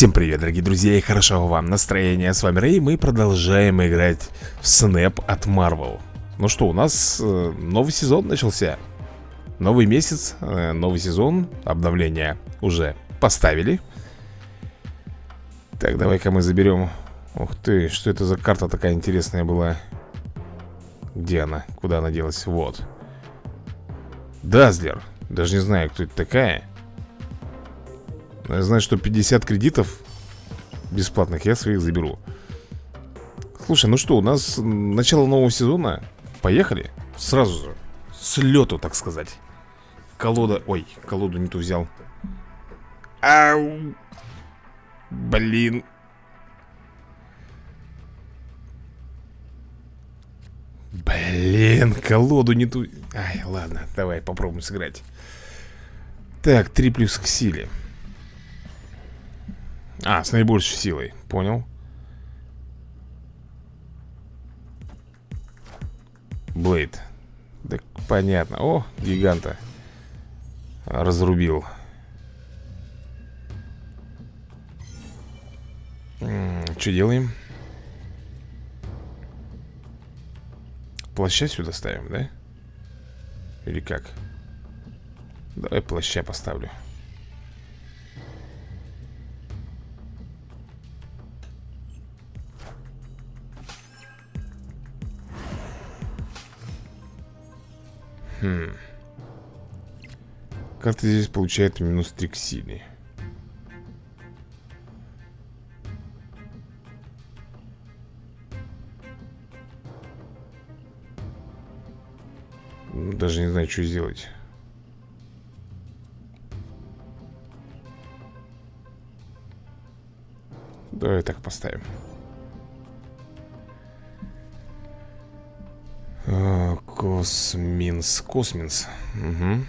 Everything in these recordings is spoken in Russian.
Всем привет, дорогие друзья, и хорошего вам настроения. С вами Рэй, мы продолжаем играть в Снэп от Marvel. Ну что, у нас э, новый сезон начался. Новый месяц, э, новый сезон, обновления уже поставили. Так, давай-ка мы заберем... Ух ты, что это за карта такая интересная была? Где она? Куда она делась? Вот. Дазлер. Даже не знаю, кто это такая. Я знаю, что 50 кредитов бесплатных я своих заберу. Слушай, ну что, у нас начало нового сезона. Поехали. Сразу же. С лету, так сказать. Колода... Ой, колоду не ту взял. Ау. Блин. Блин, колоду не ту... Ай, ладно, давай попробуем сыграть. Так, 3 плюс к силе. А, с наибольшей силой, понял. Блейд. Так понятно. О, гиганта. Разрубил. Что делаем? Плаща сюда ставим, да? Или как? Давай плаща поставлю Хм. Карта здесь получает минус 3 к силе. Даже не знаю, что сделать. Давай так поставим. Косминс. Косминс. Угу.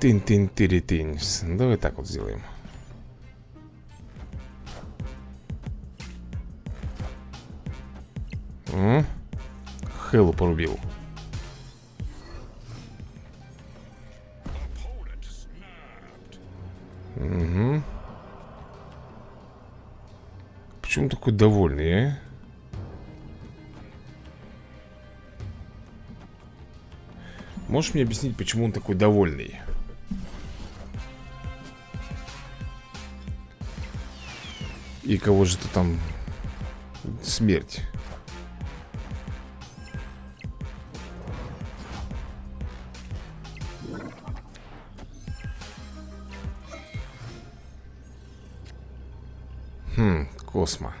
Тин-тин-тири-тинс. Давай так вот сделаем. Хеллу порубил. Почему такой довольный, а? Можешь мне объяснить, почему он такой довольный? И кого же ты там... Смерть. Хм, Космо.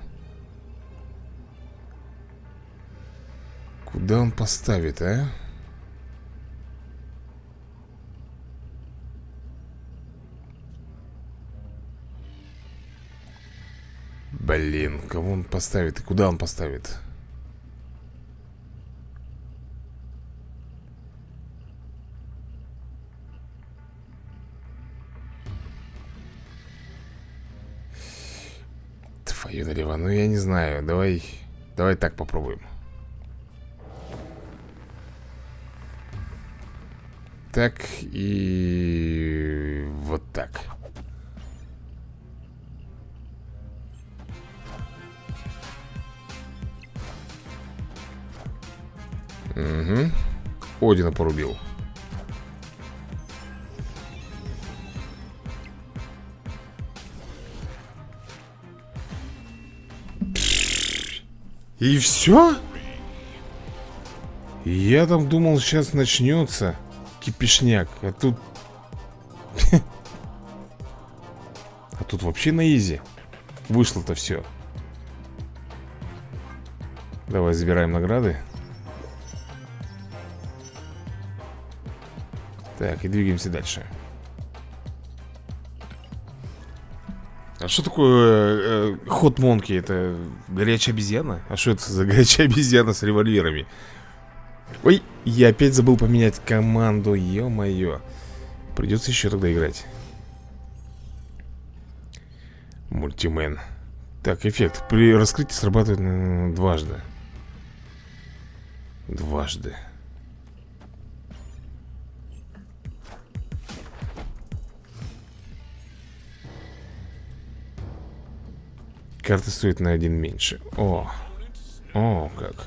Куда он поставит, а? Блин, кого он поставит и куда он поставит? Налево, ну я не знаю Давай, давай так попробуем Так и вот так Угу. Одина порубил. И все? Я там думал, сейчас начнется кипишняк, а тут... А тут вообще на изи. Вышло-то все. Давай забираем награды. Так, и двигаемся дальше что такое э, ход Монки? Это горячая обезьяна? А что это за горячая обезьяна с револьверами? Ой, я опять забыл поменять команду, ё-моё Придется еще тогда играть Мультимен Так, эффект При раскрытии срабатывает дважды Дважды Карта стоит на один меньше. О, о, как.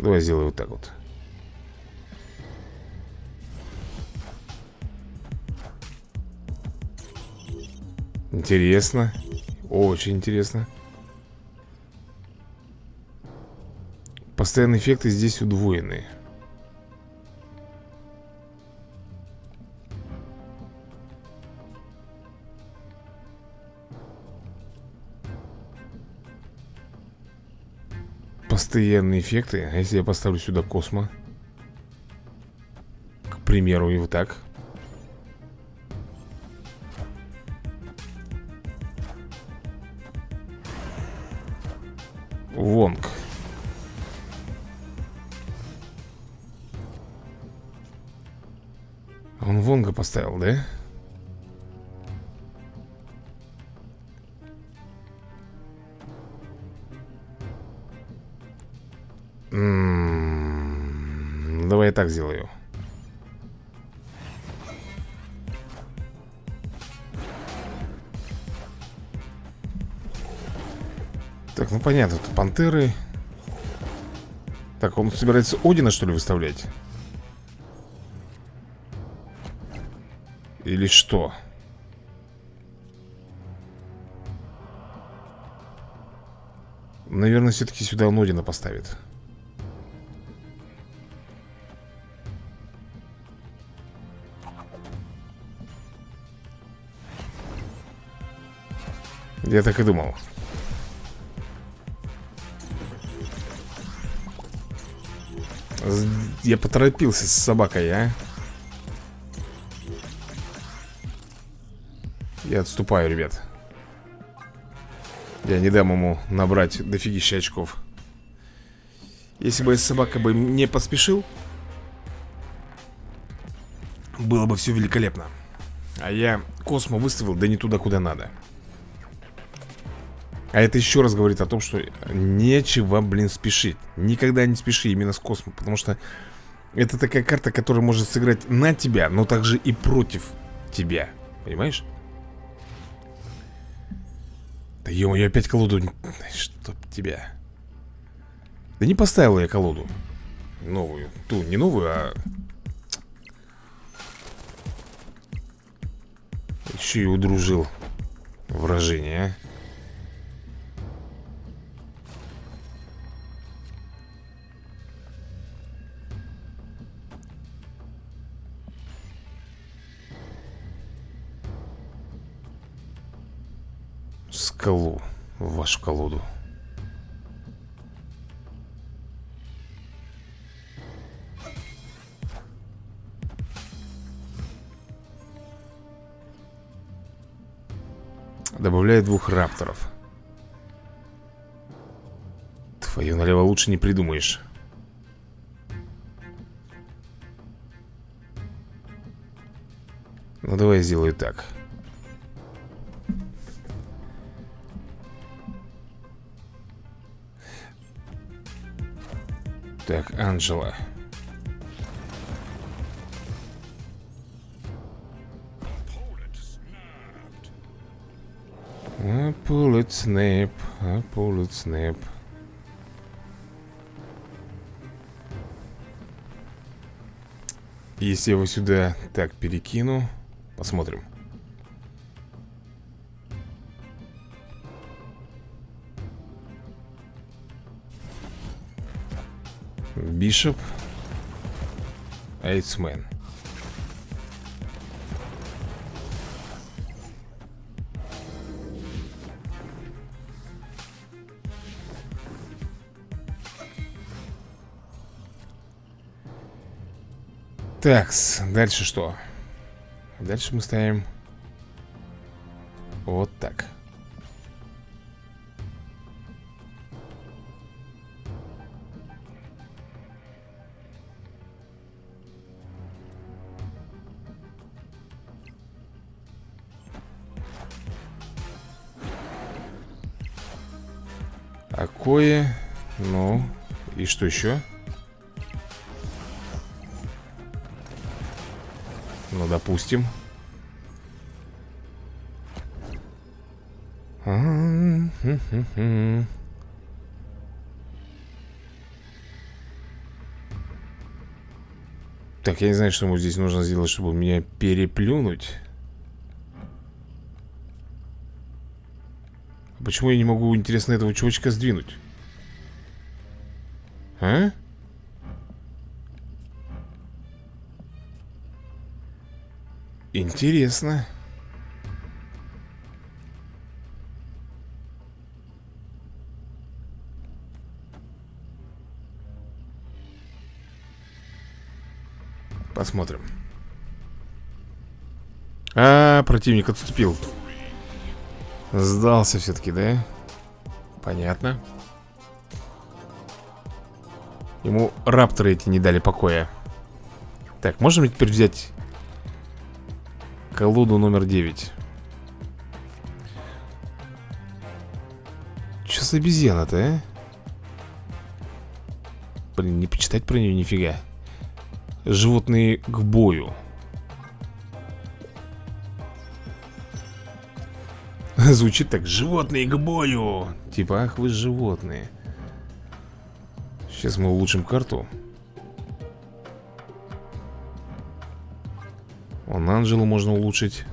Давай сделаю вот так вот. Интересно. Очень интересно. Постоянные эффекты здесь удвоены Постоянные эффекты. А если я поставлю сюда космо? К примеру, и вот так. Вонг. Он Вонга поставил, да? М -м -м, давай я так сделаю Так, ну понятно, тут пантеры Так, он собирается Одина, что ли, выставлять? Или что? Наверное, все-таки сюда он Одина поставит Я так и думал. Я поторопился с собакой, а? Я отступаю, ребят. Я не дам ему набрать дофигища очков. Если бы собака бы не поспешил Было бы все великолепно. А я Космо выставил, да не туда, куда надо а это еще раз говорит о том, что нечего, блин, спешить. Никогда не спеши именно с космосом Потому что это такая карта, которая может сыграть на тебя Но также и против тебя. Понимаешь? Да ё я опять колоду... Чтоб тебя... Да не поставил я колоду. Новую. Ту, не новую, а... Еще и удружил. Выражение, а скалу В вашу колоду. Добавляет двух рапторов. Твою налево лучше не придумаешь. Ну давай сделаю так Так, Анджела А it snap, а it snap Если я его сюда так перекину Посмотрим Бишоп Эйсмен Такс, дальше что? Дальше мы ставим Вот так Акое Ну, и что еще? Ну, допустим. Так, я не знаю, что ему здесь нужно сделать, чтобы меня переплюнуть Почему я не могу, интересно, этого чувачка сдвинуть? А? Интересно Посмотрим А, противник отступил Сдался все-таки, да? Понятно. Ему рапторы эти не дали покоя. Так, можем теперь взять Колоду номер 9 Че за обезьяна-то, а? Блин, не почитать про нее нифига. Животные к бою Звучит так, животные к бою! Типа, ах вы животные! Сейчас мы улучшим карту. Он Анжелу можно улучшить.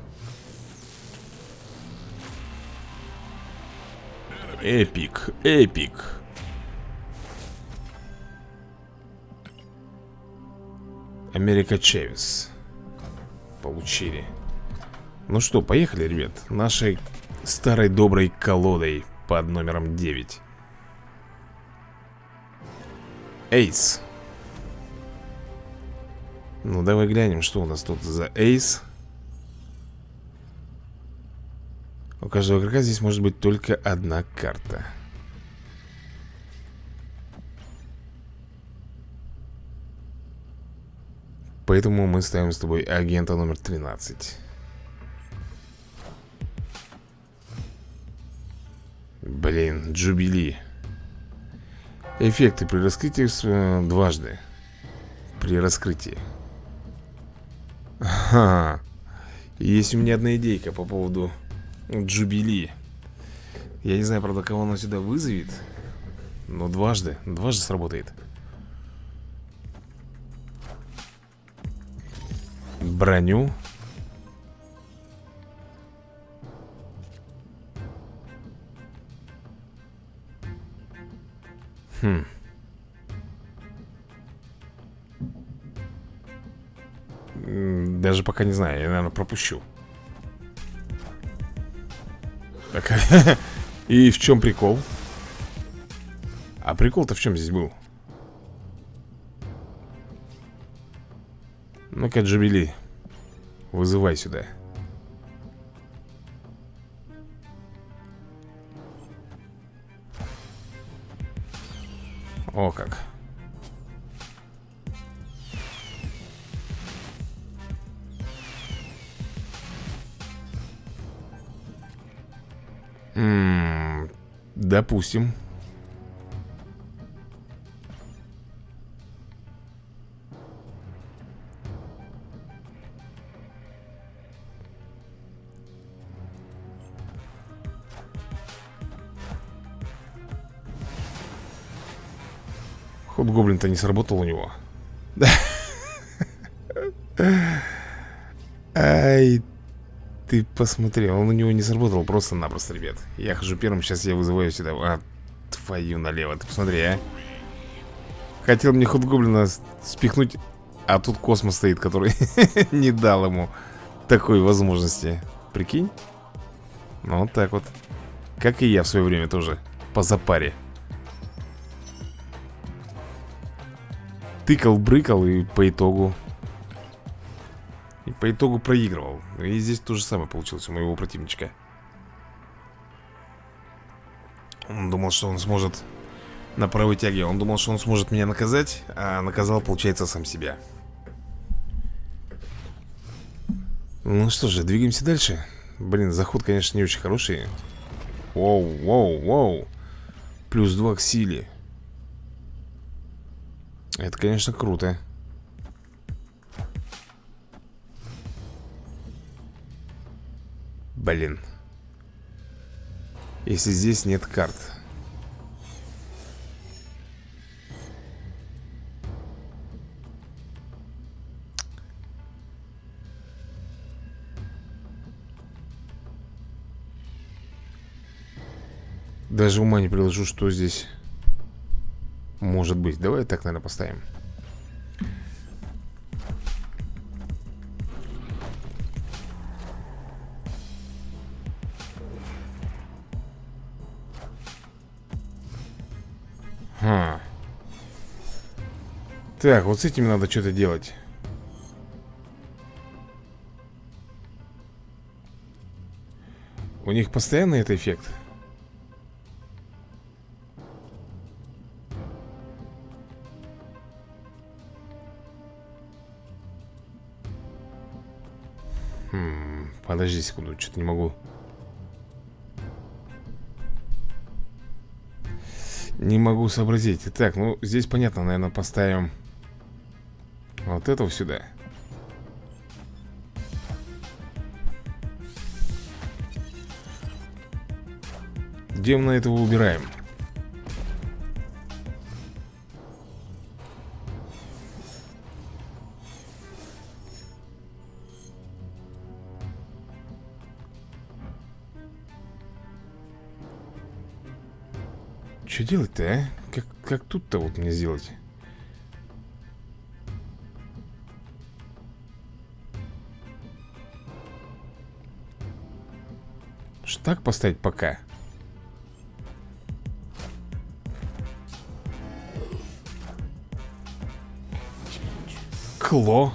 Эпик, эпик. Америка Чевис Получили. Ну что, поехали, ребят. Нашей старой доброй колодой под номером 9 Эйс. Ну давай глянем, что у нас тут за эйс. У каждого игрока здесь может быть только одна карта. Поэтому мы ставим с тобой агента номер 13 Блин, Джубили. Эффекты при раскрытии э, дважды. При раскрытии. Ага Есть у меня одна идейка по поводу Джубили. Я не знаю, правда, кого она сюда вызовет Но дважды, дважды сработает. Броню Хм. Даже пока не знаю, я, наверное, пропущу Так, и в чем прикол? А прикол-то в чем здесь был? Ну-ка, Джабели Вызывай сюда О как. М -м, Допустим Гоблин-то не сработал у него. Ай, ты посмотри, он у него не сработал просто-напросто, ребят. Я хожу первым, сейчас я вызываю сюда. А, твою налево, ты посмотри, а. Хотел мне ход гоблина спихнуть, а тут космос стоит, который не дал ему такой возможности. Прикинь? Ну, вот так вот. Как и я в свое время тоже. По запаре. Тыкал, брыкал и по итогу И по итогу проигрывал. И здесь то же самое получилось у моего противничка. Он думал, что он сможет На правой тяге. Он думал, что он сможет меня наказать А наказал, получается, сам себя. Ну что же, двигаемся дальше. Блин, заход, конечно, не очень хороший. Воу, воу, воу. Плюс 2 к силе Это, конечно, круто. Блин. Если здесь нет карт. Даже ума не приложу, что здесь может быть. Давай так, наверное, поставим. Ха. Так, вот с этим надо что-то делать. У них постоянно это эффект? Подожди секунду, что-то не могу. Не могу сообразить. Так, ну здесь понятно, наверное, поставим Вот этого сюда. Где мы этого убираем? Что делать-то, а? Как, как тут-то вот мне сделать? Что так поставить пока? Кло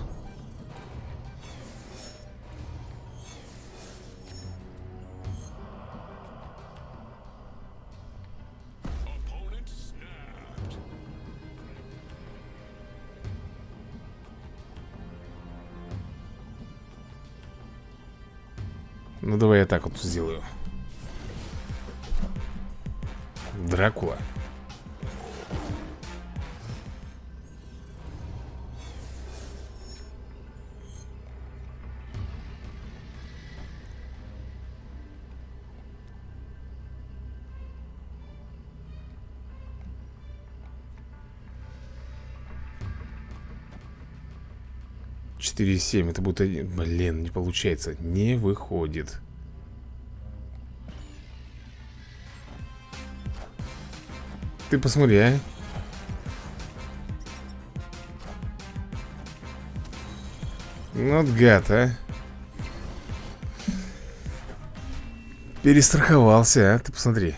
сделаю. Дракула. Четыре семь, это будет один. Блин, не получается, не выходит Ты посмотри, а Ну, гад, а Перестраховался, а, ты посмотри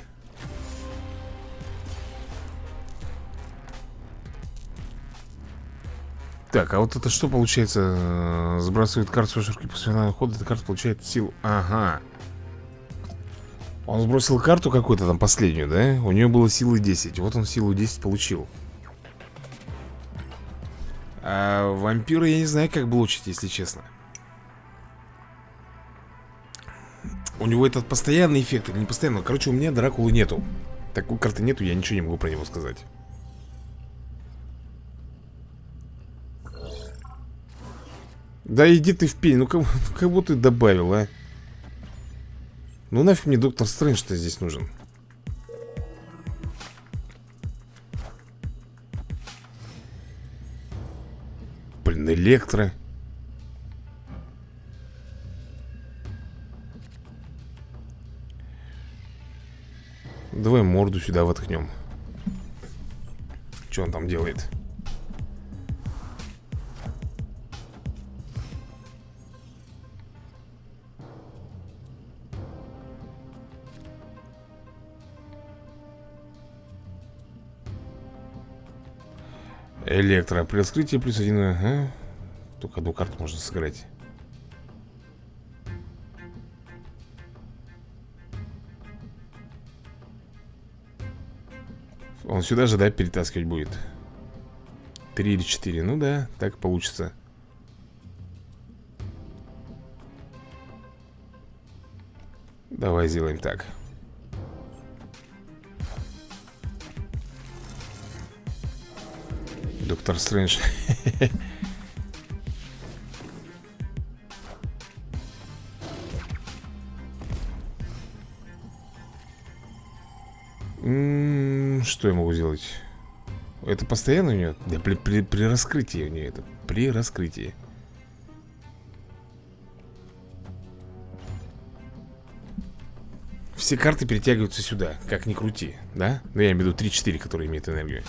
Так, а вот это что получается? Сбрасывает карту с руки после финального хода. Эта карта получает силу. Ага. Он сбросил карту какую-то там последнюю, да? У нее было силы 10. Вот он силу 10 получил. А вампира я не знаю, как блочить, если честно. У него этот постоянный эффект или не постоянный? Короче, у меня Дракулы нету. Такой карты нету, я ничего не могу про него сказать. Да иди ты в пень, ну как, как будто ты добавил, а Ну нафиг мне доктор Стрэндж-то здесь нужен. Блин, электро Давай морду сюда воткнем. Что он там делает? Электро. При раскрытии плюс один. Ага. Только одну карту можно сыграть. Он сюда же, да, перетаскивать будет? Три или четыре. Ну да, так получится. Давай сделаем так. Доктор Стрэндж Что я могу сделать? Это постоянно у нее? Да, при, при, при раскрытии у нее это При раскрытии Все карты перетягиваются сюда, как ни крути, да? Ну, я имею в виду 3-4, которые имеют энергию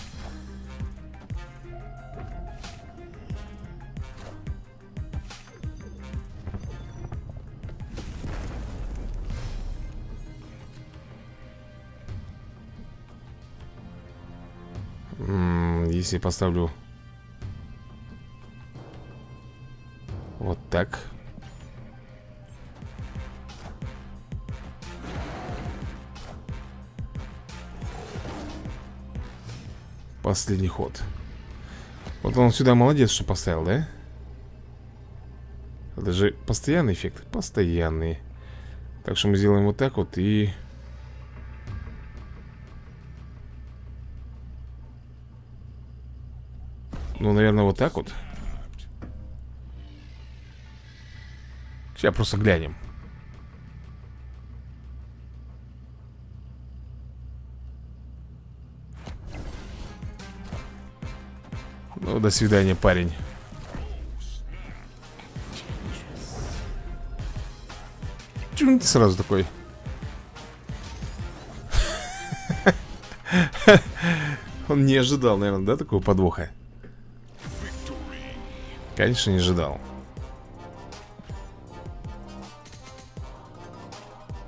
Если поставлю Вот так. Последний ход. Вот он сюда молодец, что поставил, да? Это же постоянный эффект Постоянный. Так что мы сделаем вот так вот и... Ну, наверное, вот так вот. Сейчас просто глянем. Ну, до свидания, парень. Чун сразу такой? Он не ожидал, наверное, да, такого подвоха Конечно, не ожидал.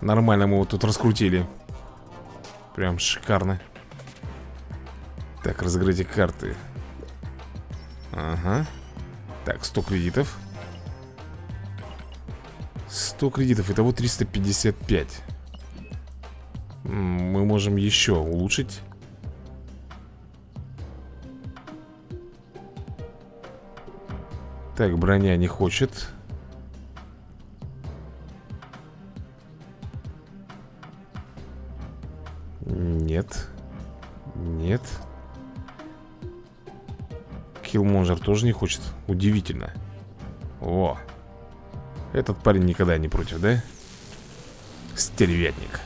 Нормально мы его тут раскрутили. Прям шикарно. Так, разыграйте карты. Ага. Так, 100 кредитов. 100 кредитов, итого 355 Мы можем еще улучшить Так, броня не хочет. Нет. Нет. Киллмонжер тоже не хочет. Удивительно. О. Этот парень никогда не против, да? Стервятник.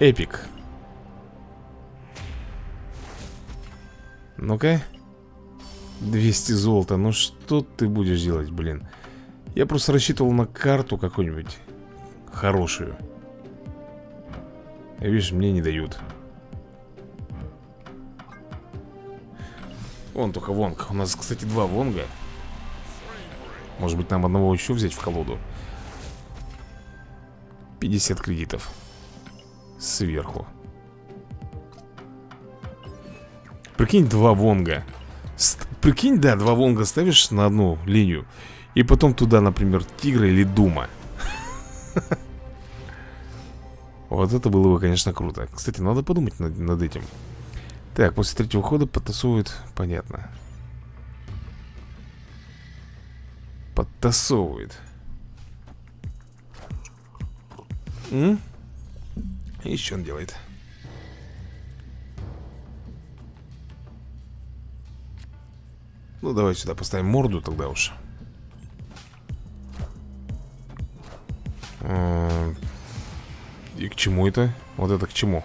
Эпик. Ну-ка 200 золота, ну что ты будешь делать, блин? Я просто рассчитывал на карту какую-нибудь Хорошую. Видишь, мне не дают. Вон только вонг. У нас, кстати, два вонга. Может быть, нам одного еще взять в колоду? 50 кредитов. Сверху. Прикинь, два вонга Прикинь, да, два Вонга ставишь на одну линию И потом туда, например, Тигра или Дума. Вот это было бы, конечно, круто. Кстати, надо подумать над, этим. Так, после третьего хода подтасовывают Понятно. Подтасовывает. М? Что он делает? Ну, давай сюда поставим морду тогда уж И к чему это? Вот это к чему?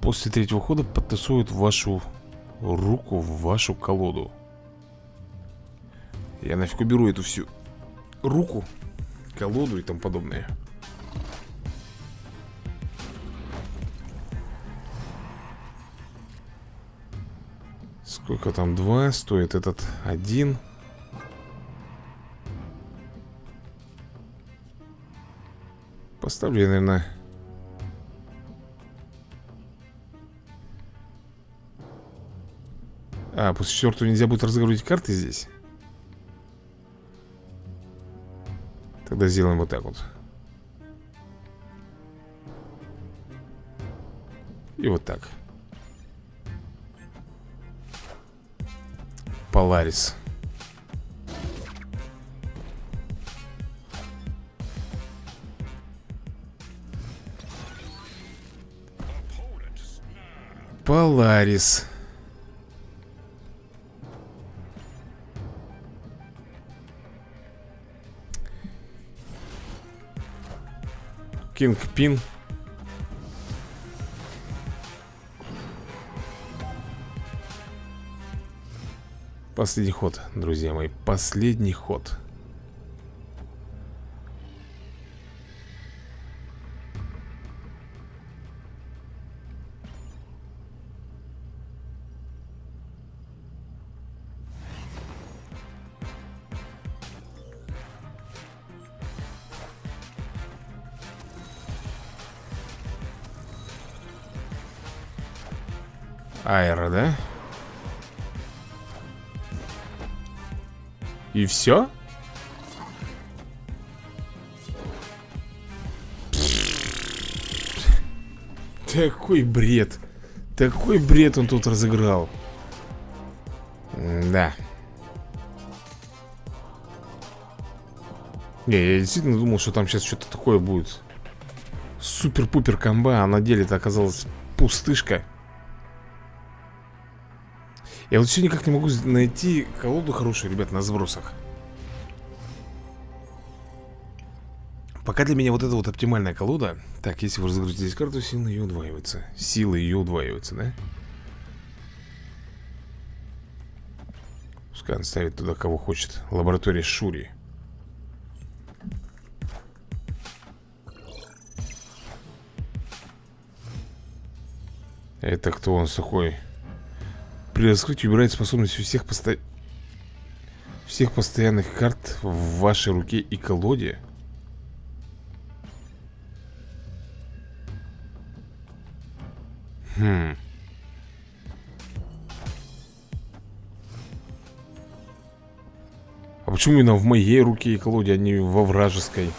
После третьего хода подтасуют вашу руку в вашу колоду Я нафиг уберу эту всю руку, колоду и тому подобное Сколько там? Два. Стоит этот один. Поставлю наверное... А, после четвертого нельзя будет разыгрывать карты здесь? Тогда сделаем вот так вот. И вот так. Polaris. Polaris. Кингпин. Пин. Последний ход, друзья мои, последний ход. И все? Такой бред. Такой бред он тут разыграл. Да Не, я действительно думал, что там сейчас что-то такое будет. Супер-пупер комба А на деле это оказалась пустышка я вот все никак не могу найти колоду хорошую, ребят, на сбросах Пока для меня вот эта вот оптимальная колода Так, если вы здесь карту, сила ее удваивается Сила ее удваивается, да? Пускай он ставит туда, кого хочет Лаборатория Шури Это кто он сухой? При раскрытии убирает способность у всех посто... Всех постоянных карт в вашей руке и колоде Хм А почему именно в моей руке и колоде, а не во вражеской?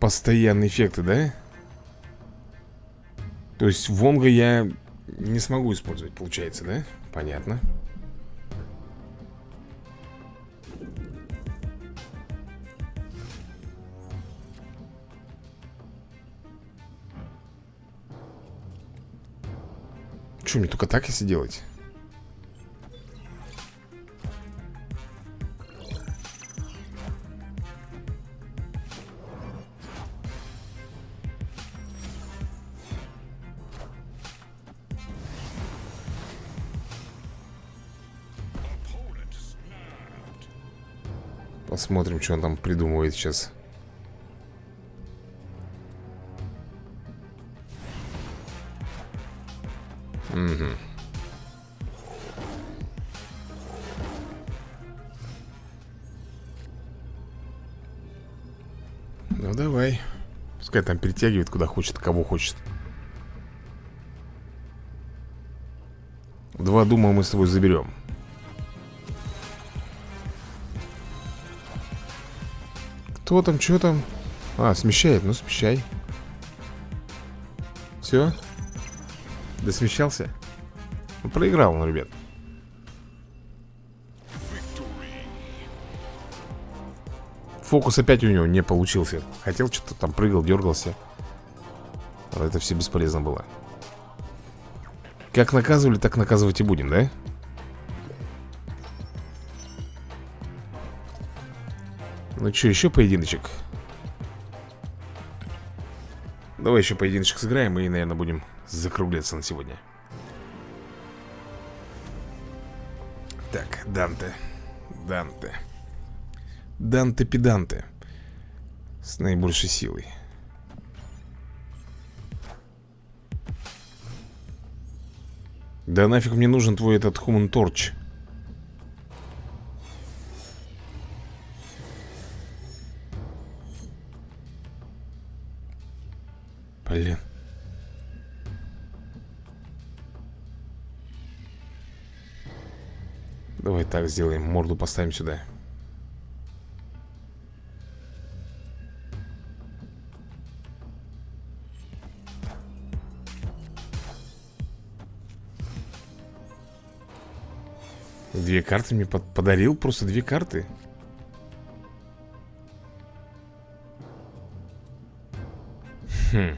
Постоянные эффекты, да? То есть Вонга я не смогу использовать, получается, да? Понятно. Что, мне только так если делать? Посмотрим, что он там придумывает сейчас. Угу. Ну давай. Пускай там перетягивает куда хочет, кого хочет. Два дума мы с тобой заберем. Кто там, что там? А, смещает, ну смещай Все? Да смещался? Ну, проиграл он, ребят Фокус опять у него не получился Хотел что-то там прыгал, дергался это все бесполезно было Как наказывали, так наказывать и будем, да? Ну что, еще поединочек? Давай еще поединочек сыграем и, наверное, будем закругляться на сегодня. Так, Данте. Данте. Данте-педанте. С наибольшей силой. Да нафиг мне нужен твой этот Human Torch. Так сделаем. Морду поставим сюда. Две карты мне под подарил, просто две карты Хм.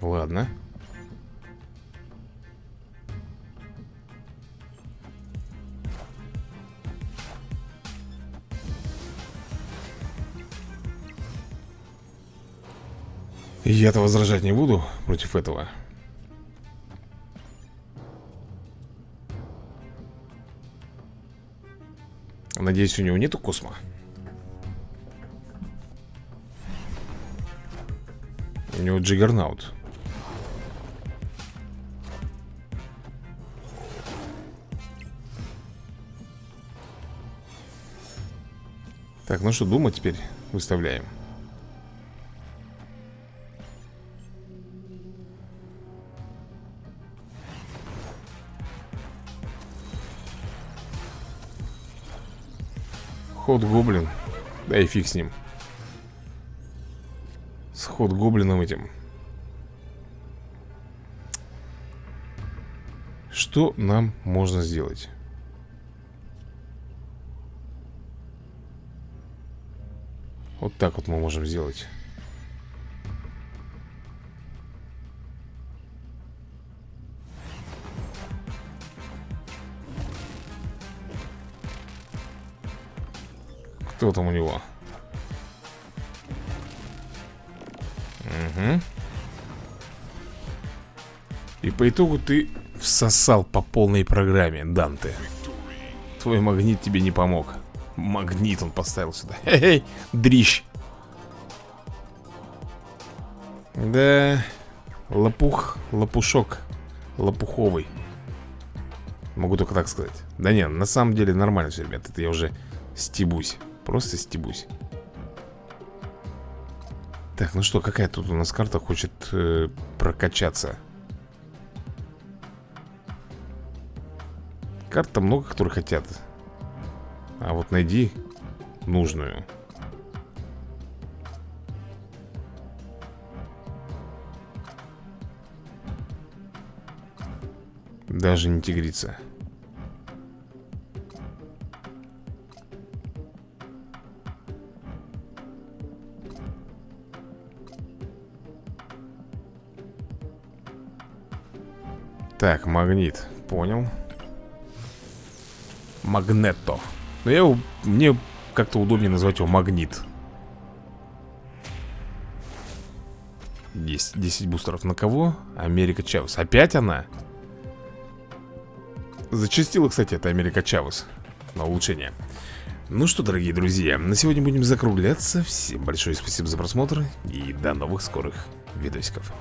Ладно. Я-то возражать не буду против этого. Надеюсь, у него нету космо. У него джиггернаут. Так, ну что, думать теперь выставляем. Ход гоблин. Да и фиг с ним. С ход гоблином этим. Что нам можно сделать? Вот так вот мы можем сделать. Кто там у него? Угу. И по итогу ты всосал по полной программе, Данте. Твой магнит тебе не помог. Магнит он поставил сюда. Эй, дрищ. Да, лопух, лопушок, лопуховый. Могу только так сказать. Да нет, на самом деле нормально все, ребят. Это я уже стебусь. Просто стебусь. Так, ну что, какая тут у нас карта хочет э, прокачаться? Карта много, которые хотят. А вот найди нужную. Даже не тигрица Так, магнит, понял. Магнетто Но я его, мне как-то удобнее назвать его магнит. 10, 10 бустеров на кого? Америка Чавес. Опять она? Зачастила, кстати, это Америка Чавес На улучшение. Ну что, дорогие друзья, на сегодня будем закругляться. Всем большое спасибо за просмотр И до новых скорых видосиков